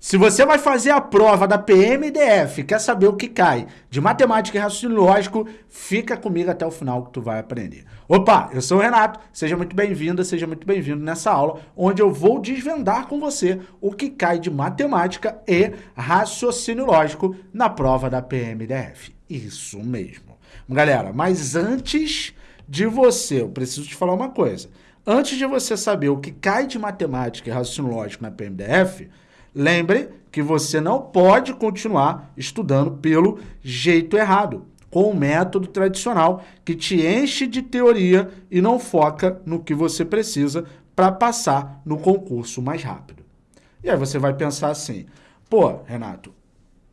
Se você vai fazer a prova da PMDF, quer saber o que cai de matemática e raciocínio lógico, fica comigo até o final que tu vai aprender. Opa, eu sou o Renato, seja muito bem-vinda, seja muito bem-vindo nessa aula, onde eu vou desvendar com você o que cai de matemática e raciocínio lógico na prova da PMDF. Isso mesmo. Galera, mas antes de você, eu preciso te falar uma coisa. Antes de você saber o que cai de matemática e raciocínio lógico na PMDF, Lembre que você não pode continuar estudando pelo jeito errado, com o método tradicional que te enche de teoria e não foca no que você precisa para passar no concurso mais rápido. E aí você vai pensar assim, pô, Renato,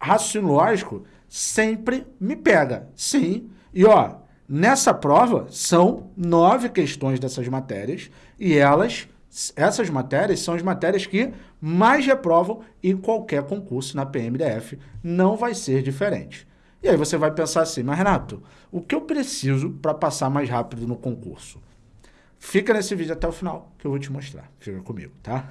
raciocínio lógico sempre me pega. Sim, e ó, nessa prova são nove questões dessas matérias e elas essas matérias são as matérias que mais reprovam em qualquer concurso na PMDF. Não vai ser diferente. E aí você vai pensar assim, mas Renato, o que eu preciso para passar mais rápido no concurso? Fica nesse vídeo até o final, que eu vou te mostrar. Fica comigo, tá?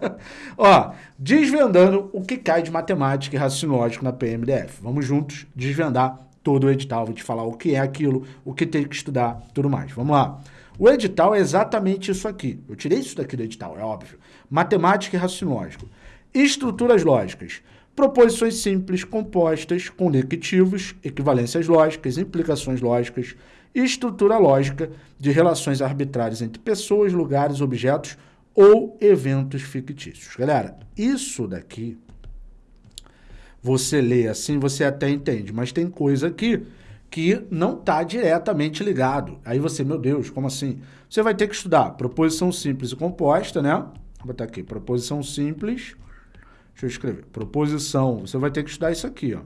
Ó, desvendando o que cai de matemática e raciocínio lógico na PMDF. Vamos juntos desvendar todo o edital. Vou te falar o que é aquilo, o que tem que estudar, tudo mais. Vamos lá. O edital é exatamente isso aqui. Eu tirei isso daqui do edital, é óbvio. Matemática e raciocínio lógico. Estruturas lógicas. Proposições simples, compostas, conectivos, equivalências lógicas, implicações lógicas, estrutura lógica de relações arbitrárias entre pessoas, lugares, objetos ou eventos fictícios. Galera, isso daqui, você lê assim, você até entende, mas tem coisa aqui que não está diretamente ligado. Aí você, meu Deus, como assim? Você vai ter que estudar proposição simples e composta, né? Vou botar aqui, proposição simples. Deixa eu escrever. Proposição, você vai ter que estudar isso aqui, ó.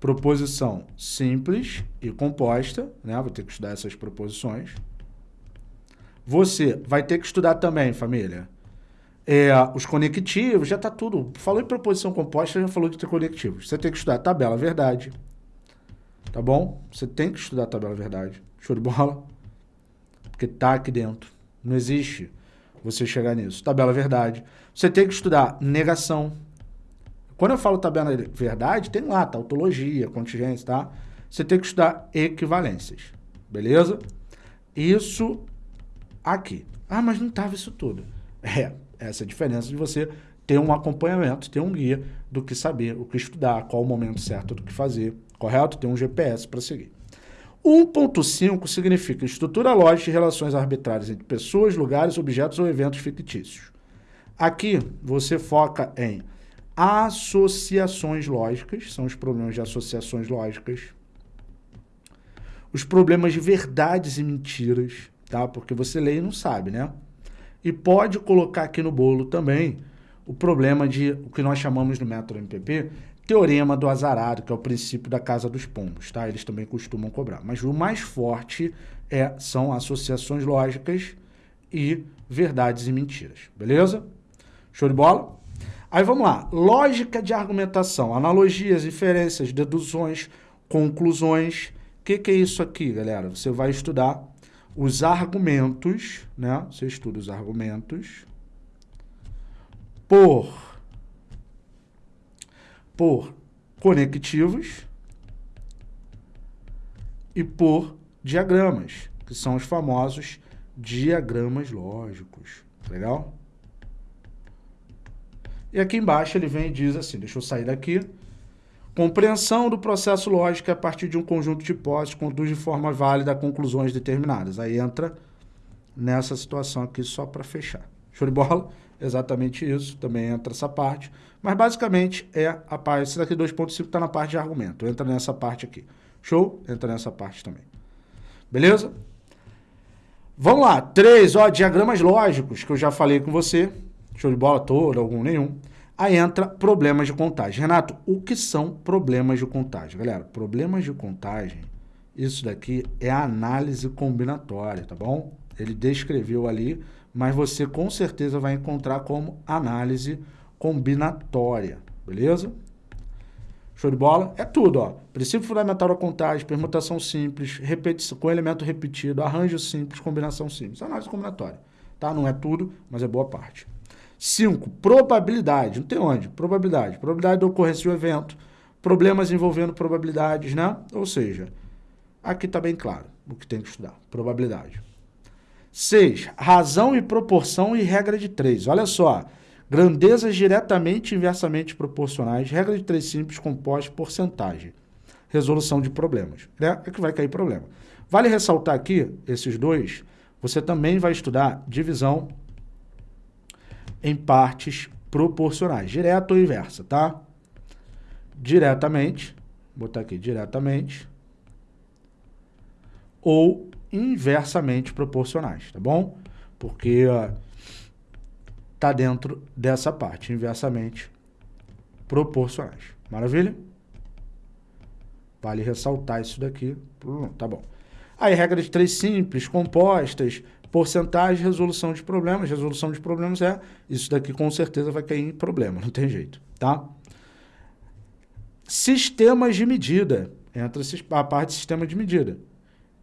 Proposição simples e composta, né? Vou ter que estudar essas proposições. Você vai ter que estudar também, família, é, os conectivos, já está tudo. Falou em proposição composta, já falou de ter conectivos. Você tem que estudar tabela verdade, Tá bom? Você tem que estudar a tabela verdade. Show de bola? Porque tá aqui dentro. Não existe você chegar nisso. Tabela verdade. Você tem que estudar negação. Quando eu falo tabela verdade, tem lá, tautologia, contingência, tá? Você tem que estudar equivalências. Beleza? Isso aqui. Ah, mas não tava isso tudo. É, essa é a diferença de você ter um acompanhamento, ter um guia do que saber, o que estudar, qual o momento certo do que fazer, correto? Tem um GPS para seguir. 1.5 significa estrutura lógica de relações arbitrárias entre pessoas, lugares, objetos ou eventos fictícios. Aqui você foca em associações lógicas, são os problemas de associações lógicas, os problemas de verdades e mentiras, tá? Porque você lê e não sabe, né? E pode colocar aqui no bolo também o problema de o que nós chamamos no método MPP teorema do azarado, que é o princípio da casa dos pombos, tá? Eles também costumam cobrar. Mas o mais forte é, são associações lógicas e verdades e mentiras, beleza? Show de bola? Aí vamos lá, lógica de argumentação, analogias, inferências, deduções, conclusões. O que, que é isso aqui, galera? Você vai estudar os argumentos, né? Você estuda os argumentos por por conectivos e por diagramas, que são os famosos diagramas lógicos. Legal? E aqui embaixo ele vem e diz assim, deixa eu sair daqui. Compreensão do processo lógico a partir de um conjunto de hipóteses conduz de forma válida a conclusões determinadas. Aí entra nessa situação aqui só para fechar. Show de bola? Exatamente isso, também entra essa parte. Mas basicamente é a parte, esse daqui 2.5 está na parte de argumento, entra nessa parte aqui. Show? Entra nessa parte também. Beleza? Vamos lá, três, ó, diagramas lógicos, que eu já falei com você. Show de bola todo, algum nenhum. Aí entra problemas de contagem. Renato, o que são problemas de contagem? Galera, problemas de contagem, isso daqui é análise combinatória, tá bom? Ele descreveu ali mas você com certeza vai encontrar como análise combinatória, beleza? Show de bola? É tudo, ó. Princípio fundamental da contagem, permutação simples, repetição, com elemento repetido, arranjo simples, combinação simples. Análise combinatória, tá? Não é tudo, mas é boa parte. 5. Probabilidade. Não tem onde. Probabilidade. Probabilidade da ocorrência de um evento. Problemas envolvendo probabilidades, né? Ou seja, aqui está bem claro o que tem que estudar. Probabilidade. 6. Razão e proporção e regra de 3. Olha só. Grandezas diretamente e inversamente proporcionais. Regra de 3 simples composta porcentagem. Resolução de problemas. Né? É que vai cair problema. Vale ressaltar aqui, esses dois, você também vai estudar divisão em partes proporcionais, direta ou inversa, tá? Diretamente, vou botar aqui diretamente, ou inversamente proporcionais, tá bom? Porque ó, tá dentro dessa parte, inversamente proporcionais. Maravilha? Vale ressaltar isso daqui. Tá bom. Aí, regra de três simples, compostas, porcentagem, resolução de problemas. Resolução de problemas é, isso daqui com certeza vai cair em problema, não tem jeito, tá? Sistemas de medida. Entra a parte de sistema de medida.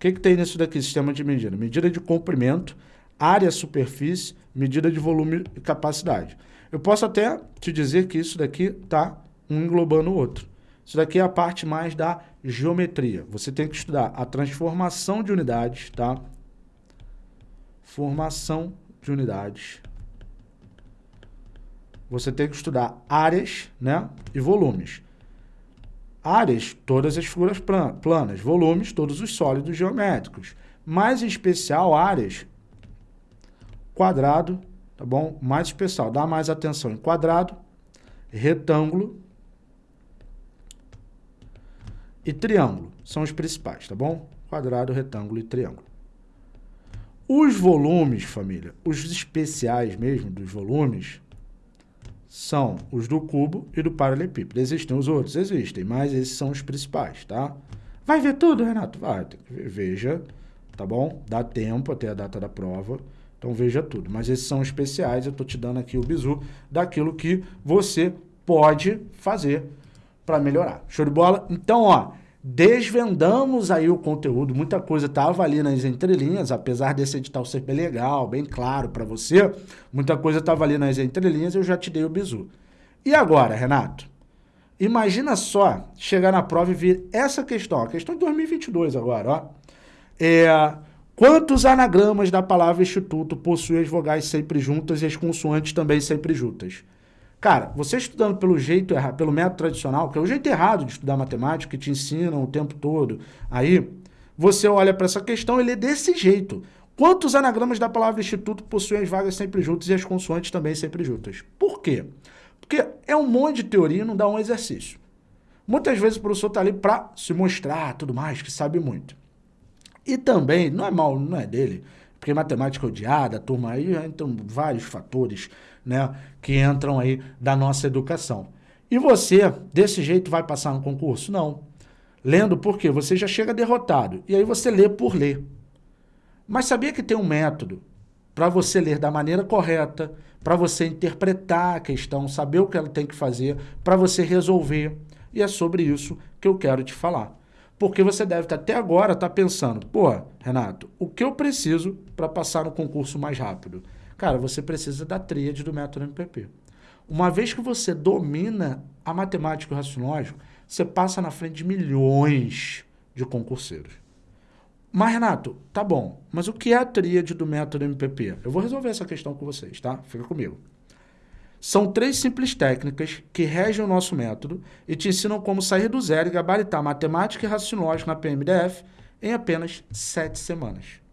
Que, que tem nisso daqui, sistema de medida? Medida de comprimento, área, superfície, medida de volume e capacidade. Eu posso até te dizer que isso daqui está um englobando o outro. Isso daqui é a parte mais da geometria. Você tem que estudar a transformação de unidades, tá? Formação de unidades. Você tem que estudar áreas, né? E volumes. Áreas, todas as figuras planas. Volumes, todos os sólidos geométricos. Mais em especial, áreas, quadrado, tá bom? Mais especial, dá mais atenção em quadrado, retângulo, e triângulo. São os principais, tá bom? Quadrado, retângulo e triângulo. Os volumes, família, os especiais mesmo dos volumes, são os do cubo e do paralelepípedo. Existem os outros? Existem, mas esses são os principais, tá? Vai ver tudo, Renato? Vai, veja, tá bom? Dá tempo até a data da prova, então veja tudo. Mas esses são especiais, eu tô te dando aqui o bizu daquilo que você pode fazer para melhorar. Show de bola? Então, ó, desvendamos aí o conteúdo, muita coisa estava ali nas entrelinhas, apesar desse edital ser bem legal, bem claro para você, muita coisa estava ali nas entrelinhas, eu já te dei o bizu. E agora, Renato? Imagina só chegar na prova e vir essa questão, a questão de 2022 agora, ó. É, quantos anagramas da palavra instituto possuem as vogais sempre juntas e as consoantes também sempre juntas? Cara, você estudando pelo jeito errado, pelo método tradicional, que é o jeito errado de estudar matemática, que te ensinam o tempo todo, aí você olha para essa questão e lê desse jeito. Quantos anagramas da palavra instituto possuem as vagas sempre juntas e as consoantes também sempre juntas? Por quê? Porque é um monte de teoria e não dá um exercício. Muitas vezes o professor está ali para se mostrar tudo mais, que sabe muito. E também, não é mal, não é dele, porque matemática é odiada, turma aí, então vários fatores né, que entram aí da nossa educação. E você, desse jeito, vai passar no concurso? Não. Lendo por quê? Você já chega derrotado. E aí você lê por ler. Mas sabia que tem um método para você ler da maneira correta, para você interpretar a questão, saber o que ela tem que fazer, para você resolver. E é sobre isso que eu quero te falar. Porque você deve estar, até agora estar tá pensando, pô, Renato, o que eu preciso para passar no concurso mais rápido? Cara, você precisa da tríade do método MPP. Uma vez que você domina a matemática e o raciocínio você passa na frente de milhões de concurseiros. Mas, Renato, tá bom, mas o que é a tríade do método MPP? Eu vou resolver essa questão com vocês, tá? Fica comigo. São três simples técnicas que regem o nosso método e te ensinam como sair do zero e gabaritar matemática e raciocínio na PMDF em apenas sete semanas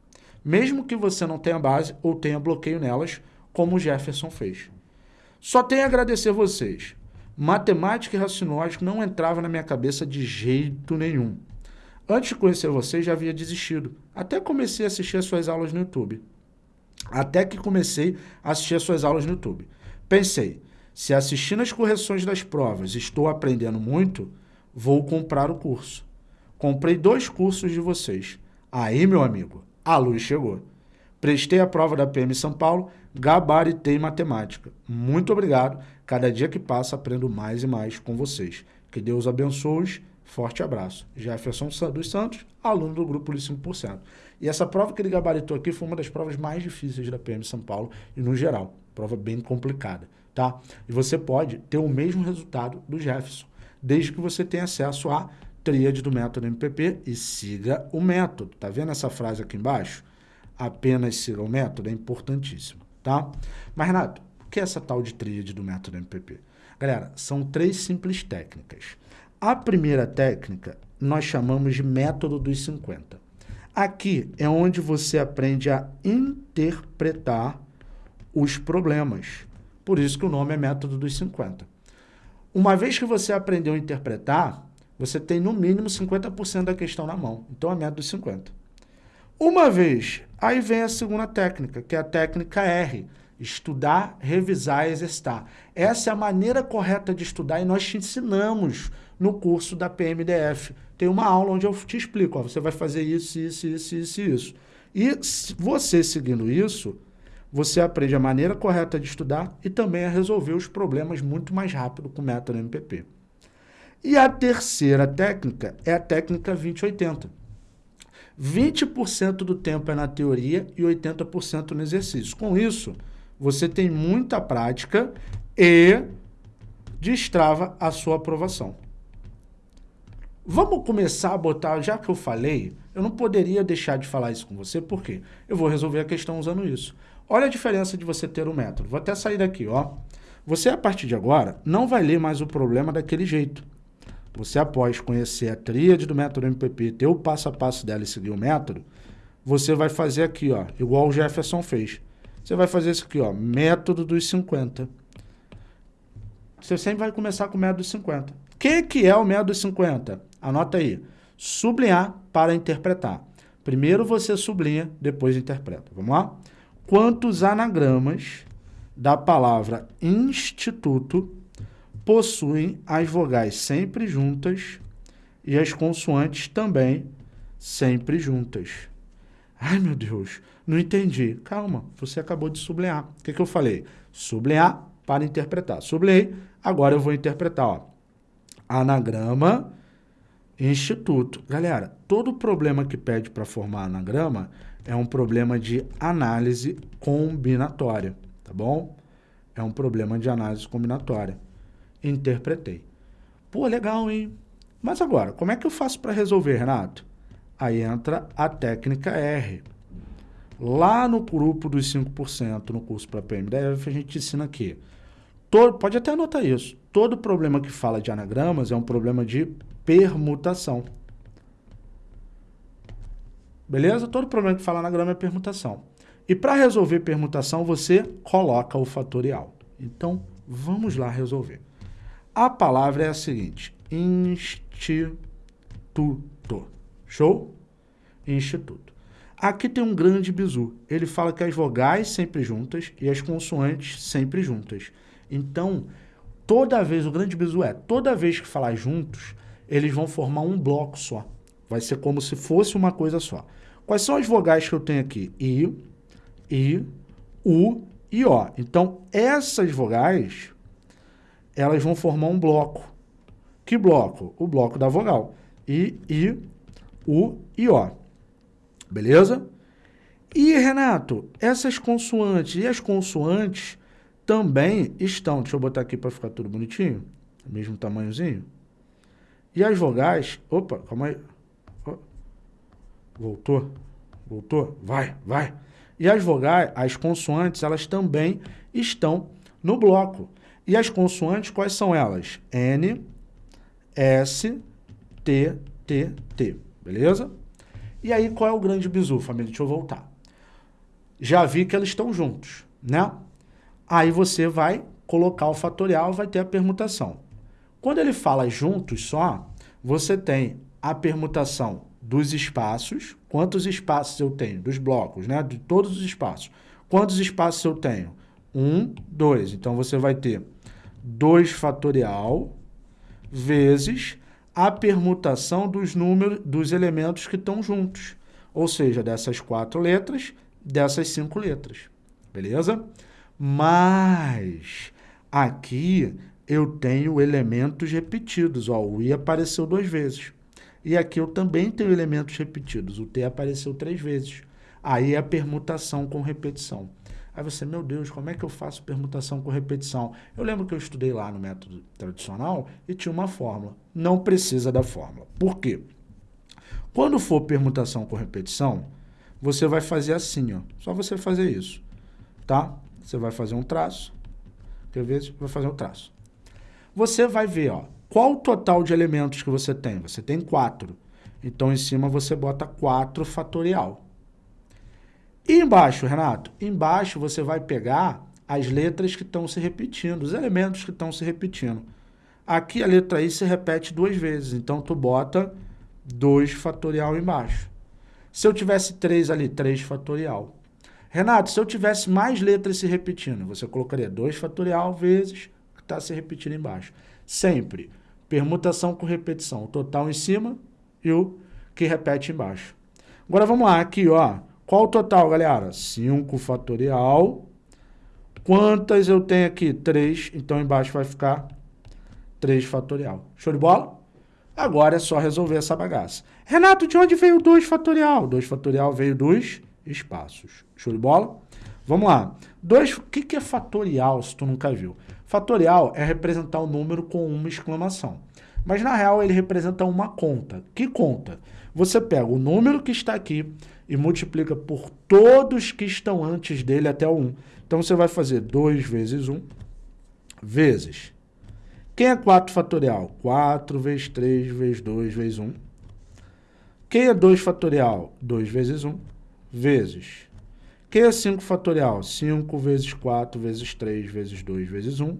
mesmo que você não tenha base ou tenha bloqueio nelas, como o Jefferson fez. Só tenho a agradecer vocês. Matemática e raciocínio não entrava na minha cabeça de jeito nenhum. Antes de conhecer vocês, já havia desistido. Até comecei a assistir as suas aulas no YouTube. Até que comecei a assistir as suas aulas no YouTube. Pensei, se assistindo as correções das provas estou aprendendo muito, vou comprar o curso. Comprei dois cursos de vocês. Aí, meu amigo, a luz chegou. Prestei a prova da PM São Paulo, gabaritei matemática. Muito obrigado. Cada dia que passa, aprendo mais e mais com vocês. Que Deus abençoe. Forte abraço. Jefferson dos Santos, aluno do grupo de 5%. E essa prova que ele gabaritou aqui foi uma das provas mais difíceis da PM São Paulo e no geral. Prova bem complicada, tá? E você pode ter o mesmo resultado do Jefferson, desde que você tenha acesso à tríade do método MPP e siga o método. Tá vendo essa frase aqui embaixo? Apenas siga o método é importantíssimo, tá? Mas, Renato, o que é essa tal de tríade do método MPP? Galera, são três simples técnicas. A primeira técnica nós chamamos de método dos 50. Aqui é onde você aprende a interpretar os problemas. Por isso que o nome é método dos 50. Uma vez que você aprendeu a interpretar, você tem no mínimo 50% da questão na mão. Então é método dos 50. Uma vez, aí vem a segunda técnica, que é a técnica R. Estudar, revisar e exercitar. Essa é a maneira correta de estudar e nós te ensinamos no curso da PMDF. Tem uma aula onde eu te explico, ó, você vai fazer isso, isso, isso, isso isso. E você seguindo isso, você aprende a maneira correta de estudar e também a resolver os problemas muito mais rápido com o método MPP. E a terceira técnica é a técnica 2080. 20% do tempo é na teoria e 80% no exercício. Com isso, você tem muita prática e destrava a sua aprovação. Vamos começar a botar, já que eu falei, eu não poderia deixar de falar isso com você, por quê? Eu vou resolver a questão usando isso. Olha a diferença de você ter um método. Vou até sair daqui, ó. Você, a partir de agora, não vai ler mais o problema daquele jeito. Você, após conhecer a tríade do método MPP, ter o passo a passo dela e seguir o método, você vai fazer aqui, ó, igual o Jefferson fez. Você vai fazer isso aqui, ó, método dos 50. Você sempre vai começar com o método dos 50. O que, que é o método dos 50? Anota aí. Sublinhar para interpretar. Primeiro você sublinha, depois interpreta. Vamos lá? Quantos anagramas da palavra instituto possuem as vogais sempre juntas e as consoantes também sempre juntas? Ai, meu Deus, não entendi. Calma, você acabou de sublinhar. O que, que eu falei? Sublinhar para interpretar. Sublinhei, agora eu vou interpretar. Ó. Anagrama Instituto. Galera, todo problema que pede para formar anagrama é um problema de análise combinatória, tá bom? É um problema de análise combinatória. Interpretei. Pô, legal, hein? Mas agora, como é que eu faço para resolver, Renato? Aí entra a técnica R. Lá no grupo dos 5%, no curso para PMDF, a gente ensina aqui. Todo, pode até anotar isso. Todo problema que fala de anagramas é um problema de permutação. Beleza? Todo problema que fala anagrama é permutação. E para resolver permutação, você coloca o fatorial. Então, vamos lá resolver. A palavra é a seguinte, instituto. Show? Instituto. Aqui tem um grande bizu. Ele fala que as vogais sempre juntas e as consoantes sempre juntas. Então, toda vez, o grande bizu é, toda vez que falar juntos, eles vão formar um bloco só. Vai ser como se fosse uma coisa só. Quais são as vogais que eu tenho aqui? I, I, U e O. Então, essas vogais, elas vão formar um bloco. Que bloco? O bloco da vogal. I, I, U e O. Beleza? E, Renato, essas consoantes e as consoantes também estão... Deixa eu botar aqui para ficar tudo bonitinho. Mesmo tamanhozinho. E as vogais... Opa, calma aí. Voltou? Voltou? Vai, vai. E as vogais, as consoantes, elas também estão no bloco. E as consoantes, quais são elas? N, S, T, T, T. Beleza? E aí, qual é o grande bizu, família? Deixa eu voltar. Já vi que eles estão juntos, né? Aí você vai colocar o fatorial, vai ter a permutação. Quando ele fala juntos só, você tem a permutação dos espaços, quantos espaços eu tenho, dos blocos, né? De todos os espaços. Quantos espaços eu tenho? Um, dois. Então, você vai ter 2 fatorial vezes a permutação dos números, dos elementos que estão juntos. Ou seja, dessas quatro letras, dessas cinco letras. Beleza? Mas aqui eu tenho elementos repetidos. Ó, o I apareceu duas vezes. E aqui eu também tenho elementos repetidos. O T apareceu três vezes. Aí é a permutação com repetição. Aí você, meu Deus, como é que eu faço permutação com repetição? Eu lembro que eu estudei lá no método tradicional e tinha uma fórmula. Não precisa da fórmula. Por quê? Quando for permutação com repetição, você vai fazer assim, ó. Só você fazer isso, tá? Você vai fazer um traço. Quer ver? Vai fazer um traço. Você vai ver, ó, qual o total de elementos que você tem. Você tem quatro. Então, em cima você bota 4 fatorial. E embaixo, Renato? Embaixo você vai pegar as letras que estão se repetindo, os elementos que estão se repetindo. Aqui a letra I se repete duas vezes, então tu bota 2 fatorial embaixo. Se eu tivesse 3 ali, 3 fatorial. Renato, se eu tivesse mais letras se repetindo, você colocaria 2 fatorial vezes está se repetindo embaixo. Sempre. Permutação com repetição. O total em cima e o que repete embaixo. Agora vamos lá, aqui, ó. Qual o total, galera? 5 fatorial. Quantas eu tenho aqui? 3. Então embaixo vai ficar 3 fatorial. Show de bola? Agora é só resolver essa bagaça. Renato, de onde veio 2 fatorial? 2 fatorial veio dos espaços. Show de bola? Vamos lá. Dois, o que, que é fatorial, se tu nunca viu? Fatorial é representar o número com uma exclamação. Mas na real ele representa uma conta. Que conta? Você pega o número que está aqui e multiplica por todos que estão antes dele até o 1. Então você vai fazer 2 vezes 1 vezes. Quem é 4 fatorial? 4 vezes 3 vezes 2 vezes 1. Quem é 2 fatorial? 2 vezes 1 vezes. Quem é 5 fatorial? 5 vezes 4 vezes 3 vezes 2 vezes 1.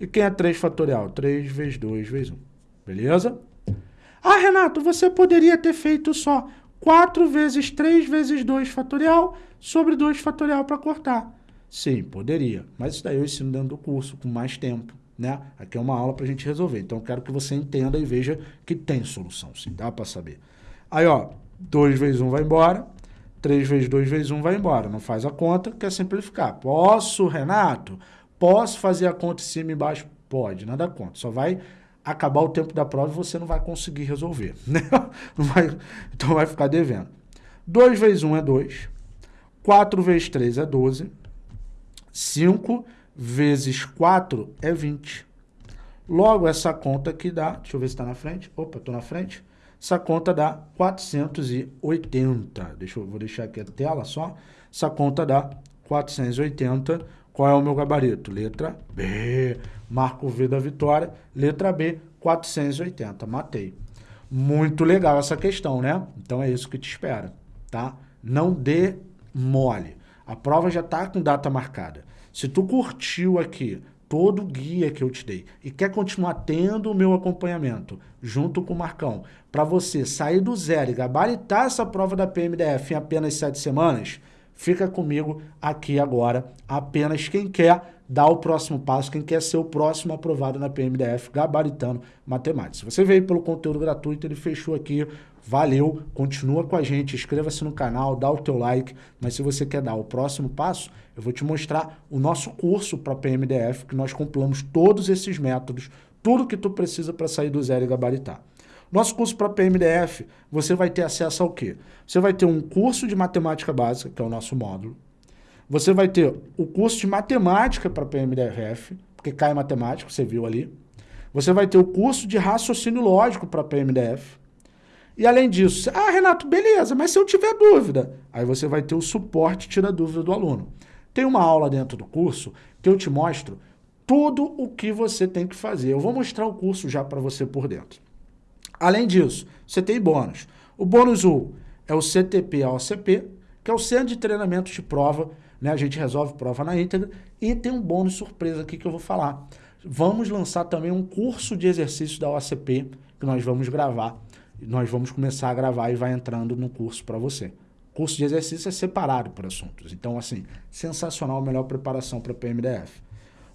E quem é 3 fatorial? 3 vezes 2 vezes 1. Beleza? Ah, Renato, você poderia ter feito só 4 vezes 3 vezes 2 fatorial sobre 2 fatorial para cortar. Sim, poderia. Mas isso daí eu ensino dentro do curso, com mais tempo. Né? Aqui é uma aula para a gente resolver. Então, eu quero que você entenda e veja que tem solução, sim. Dá para saber. Aí, ó, 2 vezes 1 vai embora. 3 vezes 2 vezes 1 vai embora. Não faz a conta, quer simplificar. Posso, Renato? Posso fazer a conta em cima e embaixo? Pode, nada conta. Só vai acabar o tempo da prova e você não vai conseguir resolver. Né? Vai, então vai ficar devendo. 2 vezes 1 é 2. 4 vezes 3 é 12. 5 vezes 4 é 20. Logo, essa conta aqui dá... Deixa eu ver se está na frente. Opa, estou na frente. Essa conta dá 480. Deixa eu, vou deixar aqui a tela só. Essa conta dá 480 qual é o meu gabarito? Letra B. Marco V da vitória. Letra B, 480. Matei. Muito legal essa questão, né? Então é isso que te espera, tá? Não dê mole. A prova já está com data marcada. Se tu curtiu aqui todo o guia que eu te dei. E quer continuar tendo o meu acompanhamento junto com o Marcão, para você sair do zero e gabaritar essa prova da PMDF em apenas sete semanas, Fica comigo aqui agora, apenas quem quer dar o próximo passo, quem quer ser o próximo aprovado na PMDF, gabaritando matemática. Se você veio pelo conteúdo gratuito, ele fechou aqui, valeu, continua com a gente, inscreva-se no canal, dá o teu like, mas se você quer dar o próximo passo, eu vou te mostrar o nosso curso para PMDF, que nós compilamos todos esses métodos, tudo que tu precisa para sair do zero e gabaritar. Nosso curso para PMDF, você vai ter acesso ao quê? Você vai ter um curso de matemática básica, que é o nosso módulo. Você vai ter o curso de matemática para PMDF, porque cai matemática, você viu ali. Você vai ter o curso de raciocínio lógico para PMDF. E além disso, ah, Renato, beleza, mas se eu tiver dúvida, aí você vai ter o suporte tira dúvida do aluno. Tem uma aula dentro do curso que eu te mostro tudo o que você tem que fazer. Eu vou mostrar o curso já para você por dentro. Além disso, você tem bônus. O bônus 1 é o CTP OCP, que é o Centro de Treinamento de Prova, né? a gente resolve prova na íntegra, e tem um bônus surpresa aqui que eu vou falar. Vamos lançar também um curso de exercícios da OCP, que nós vamos gravar. Nós vamos começar a gravar e vai entrando no curso para você. Curso de exercício é separado por assuntos. Então, assim, sensacional, melhor preparação para PMDF.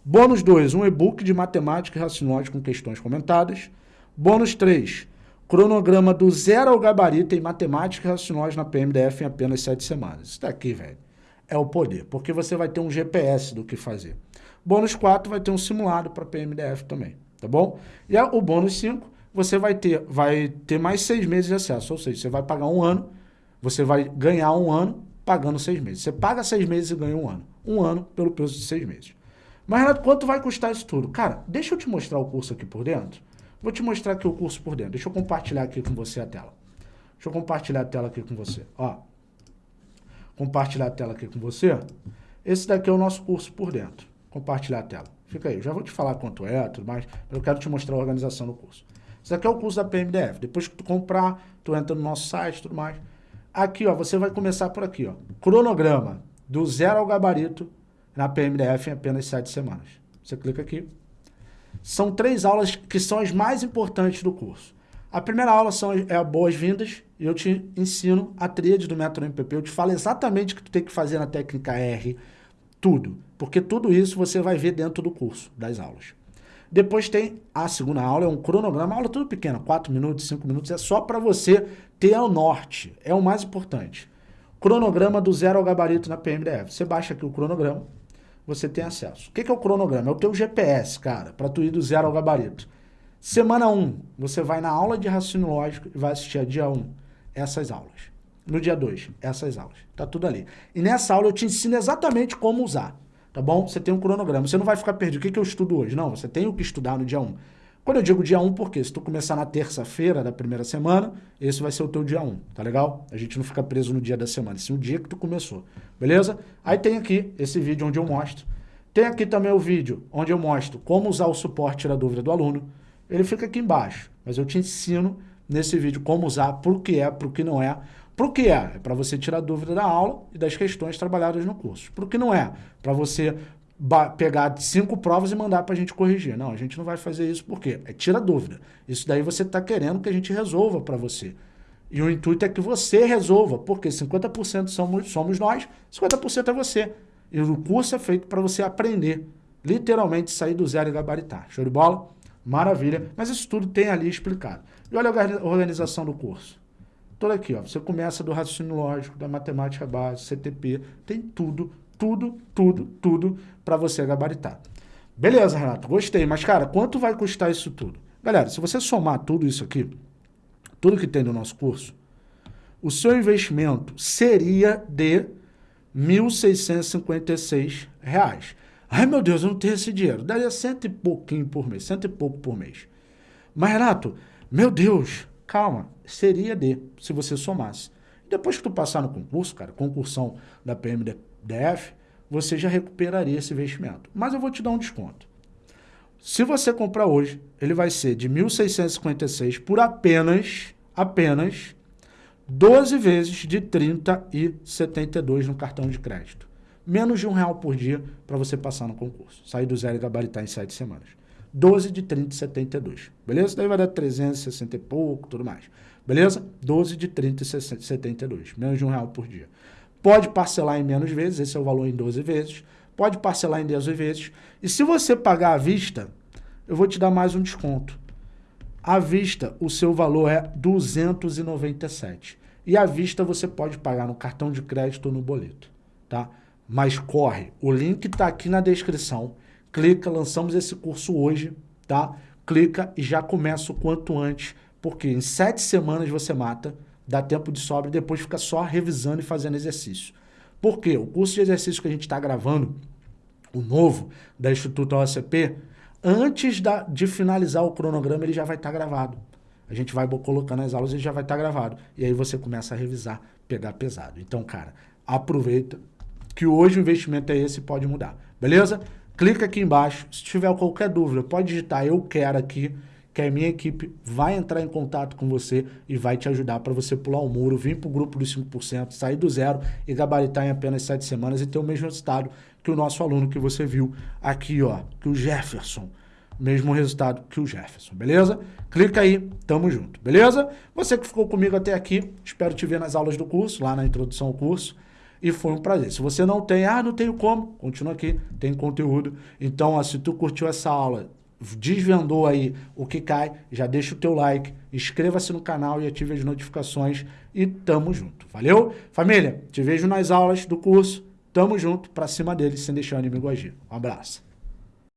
Bônus 2, um e-book de matemática e raciocínio com questões comentadas. Bônus 3, Cronograma do zero ao gabarito em matemática e raciocínio na PMDF em apenas sete semanas. Isso daqui, velho, é o poder, porque você vai ter um GPS do que fazer. Bônus 4 vai ter um simulado para PMDF também, tá bom? E o bônus 5, você vai ter, vai ter mais seis meses de acesso, ou seja, você vai pagar um ano, você vai ganhar um ano pagando seis meses. Você paga seis meses e ganha um ano. um ano pelo preço de seis meses. Mas, Renato, quanto vai custar isso tudo? Cara, deixa eu te mostrar o curso aqui por dentro. Vou te mostrar aqui o curso por dentro. Deixa eu compartilhar aqui com você a tela. Deixa eu compartilhar a tela aqui com você. Ó, compartilhar a tela aqui com você. Esse daqui é o nosso curso por dentro. Compartilhar a tela. Fica aí. Já vou te falar quanto é, tudo mais. Eu quero te mostrar a organização do curso. Esse aqui é o curso da PMDF. Depois que tu comprar, tu entra no nosso site, tudo mais. Aqui, ó, você vai começar por aqui, ó. Cronograma do zero ao gabarito na PMDF em apenas sete semanas. Você clica aqui. São três aulas que são as mais importantes do curso. A primeira aula são, é boas-vindas eu te ensino a tríade do método MPP. Eu te falo exatamente o que tu tem que fazer na técnica R, tudo. Porque tudo isso você vai ver dentro do curso, das aulas. Depois tem a segunda aula, é um cronograma, aula tudo pequena, 4 minutos, 5 minutos, é só para você ter o norte, é o mais importante. Cronograma do zero ao gabarito na PMDF. Você baixa aqui o cronograma, você tem acesso. O que é o cronograma? É o teu GPS, cara, para tu ir do zero ao gabarito. Semana 1, você vai na aula de raciocínio lógico e vai assistir a dia 1 essas aulas. No dia 2, essas aulas. Tá tudo ali. E nessa aula eu te ensino exatamente como usar tá bom? Você tem um cronograma, você não vai ficar perdido. O que, que eu estudo hoje? Não, você tem o que estudar no dia 1. Quando eu digo dia 1, porque se tu começar na terça-feira da primeira semana, esse vai ser o teu dia 1, tá legal? A gente não fica preso no dia da semana, sim o dia que tu começou, beleza? Aí tem aqui esse vídeo onde eu mostro. Tem aqui também o vídeo onde eu mostro como usar o suporte tirar dúvida do aluno. Ele fica aqui embaixo, mas eu te ensino nesse vídeo como usar, por que é, por que não é, o que é? É para você tirar dúvida da aula e das questões trabalhadas no curso. O que não é? Para você pegar cinco provas e mandar para a gente corrigir. Não, a gente não vai fazer isso porque é tira dúvida. Isso daí você está querendo que a gente resolva para você. E o intuito é que você resolva, porque 50% somos, somos nós, 50% é você. E o curso é feito para você aprender, literalmente sair do zero e gabaritar. Show de bola? Maravilha. Mas isso tudo tem ali explicado. E olha a organização do curso toda aqui, ó. Você começa do raciocínio lógico, da matemática base, CTP, tem tudo, tudo, tudo, tudo para você gabaritar. Beleza, Renato, gostei, mas cara, quanto vai custar isso tudo? Galera, se você somar tudo isso aqui, tudo que tem no nosso curso, o seu investimento seria de R$ 1.656. Ai, meu Deus, eu não tenho esse dinheiro. Daria cento e pouquinho por mês, cento e pouco por mês. Mas, Renato, meu Deus, Calma, seria D, se você somasse. Depois que tu passar no concurso, cara, concursão da PMDF, você já recuperaria esse investimento. Mas eu vou te dar um desconto. Se você comprar hoje, ele vai ser de 1.656 por apenas, apenas 12 vezes de 30 e 72 no cartão de crédito. Menos de um real por dia para você passar no concurso. Sair do zero e gabaritar em 7 semanas. 12 de 30 e 72. Beleza? Daí vai dar 360 e pouco, tudo mais. Beleza? 12 de 30 e 72. Menos de um real por dia. Pode parcelar em menos vezes, esse é o valor em 12 vezes. Pode parcelar em 10 vezes. E se você pagar à vista, eu vou te dar mais um desconto. À vista, o seu valor é 297. E à vista você pode pagar no cartão de crédito ou no boleto, tá? Mas corre, o link está aqui na descrição clica, lançamos esse curso hoje, tá? Clica e já começa o quanto antes, porque em sete semanas você mata, dá tempo de sobra e depois fica só revisando e fazendo exercício. Por quê? O curso de exercício que a gente está gravando, o novo, da Instituto OCP, antes da, de finalizar o cronograma, ele já vai estar tá gravado. A gente vai colocando as aulas e já vai estar tá gravado. E aí você começa a revisar, pegar pesado. Então, cara, aproveita que hoje o investimento é esse pode mudar. Beleza? Clica aqui embaixo. Se tiver qualquer dúvida, pode digitar eu quero aqui, que a minha equipe vai entrar em contato com você e vai te ajudar para você pular o muro, vir para o grupo dos 5%, sair do zero e gabaritar em apenas 7 semanas e ter o mesmo resultado que o nosso aluno que você viu aqui, ó, que o Jefferson. Mesmo resultado que o Jefferson, beleza? Clica aí, tamo junto, beleza? Você que ficou comigo até aqui, espero te ver nas aulas do curso, lá na introdução ao curso e foi um prazer. Se você não tem, ah, não tenho como, continua aqui, tem conteúdo. Então, ó, se tu curtiu essa aula, desvendou aí o que cai, já deixa o teu like, inscreva-se no canal e ative as notificações e tamo junto. Valeu? Família, te vejo nas aulas do curso. Tamo junto, pra cima deles, sem deixar o inimigo agir. Um abraço.